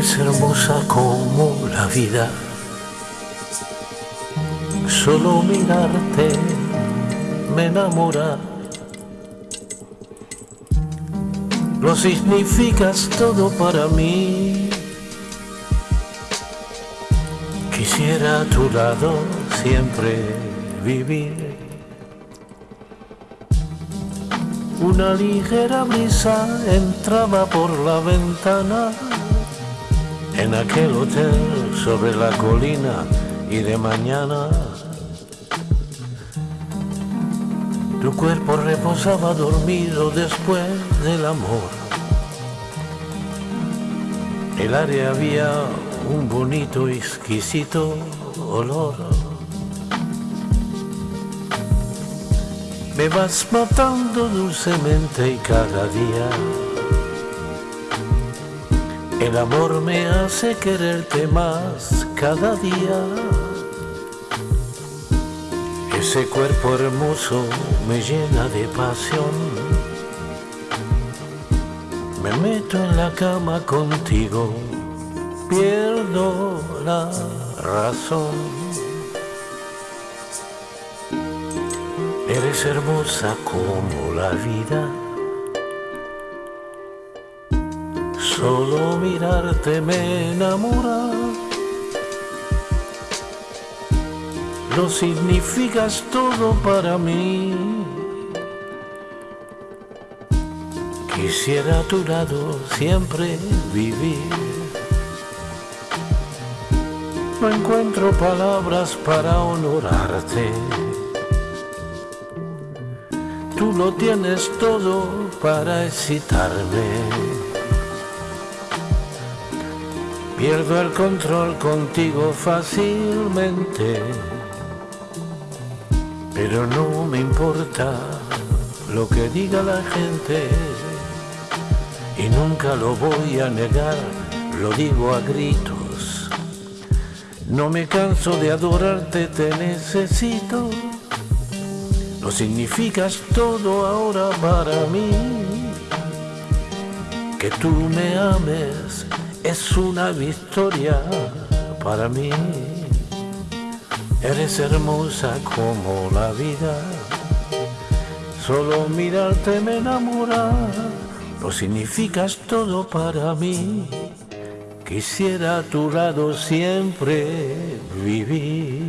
Eres hermosa como la vida. Solo mirarte me enamora. Lo significas todo para mí. Quisiera a tu lado siempre vivir. Una ligera brisa entraba por la ventana en aquel hotel sobre la colina y de mañana tu cuerpo reposaba dormido después del amor. El área había un bonito, exquisito olor. Me vas matando dulcemente y cada día el amor me hace quererte más cada día. Ese cuerpo hermoso me llena de pasión. Me meto en la cama contigo, pierdo la razón. Eres hermosa como la vida. Solo mirarte me enamora. Lo significas todo para mí. Quisiera a tu lado siempre vivir. No encuentro palabras para honorarte. Tú lo tienes todo para excitarme. Pierdo el control contigo fácilmente, pero no me importa lo que diga la gente y nunca lo voy a negar, lo digo a gritos. No me canso de adorarte, te necesito. Lo significas todo ahora para mí. Que tú me ames es una victoria para mí. Eres hermosa como la vida. Solo mirarte me enamora. Lo significas todo para mí. Quisiera a tu lado siempre vivir.